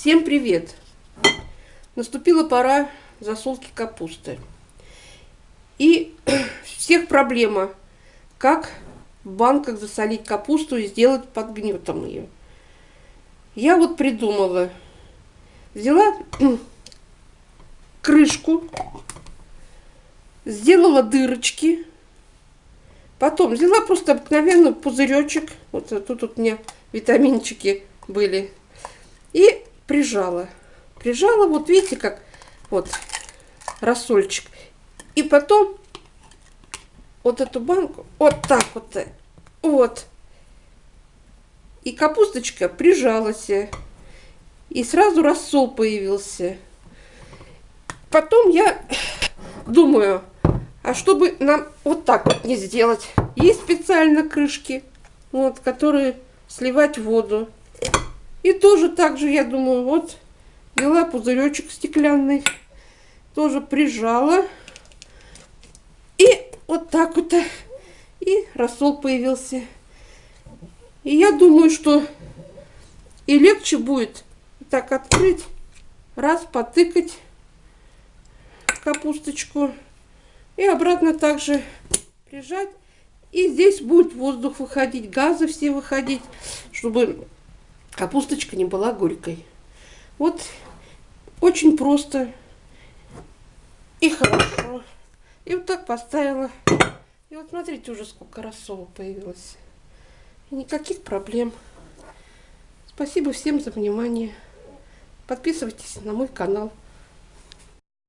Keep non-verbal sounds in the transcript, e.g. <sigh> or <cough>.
Всем привет! Наступила пора засолки капусты. И <clears throat> всех проблема, как в банках засолить капусту и сделать под гнетом ее. Я вот придумала. Взяла <clears throat> крышку, сделала дырочки, потом взяла просто обыкновенный пузыречек, вот тут вот у меня витаминчики были, прижала. Прижала, вот видите, как вот рассольчик. И потом вот эту банку вот так вот, вот. И капусточка прижалась. И сразу рассол появился. Потом я <coughs> думаю, а чтобы нам вот так вот не сделать, есть специально крышки, вот, которые сливать воду. И тоже так же, я думаю, вот, взяла пузыречек стеклянный, тоже прижала. И вот так вот, и рассол появился. И я думаю, что и легче будет так открыть, раз, потыкать капусточку. И обратно также прижать. И здесь будет воздух выходить, газы все выходить, чтобы капусточка не была горькой. Вот очень просто и хорошо. И вот так поставила. И вот смотрите, уже сколько рассола появилось. И никаких проблем. Спасибо всем за внимание. Подписывайтесь на мой канал.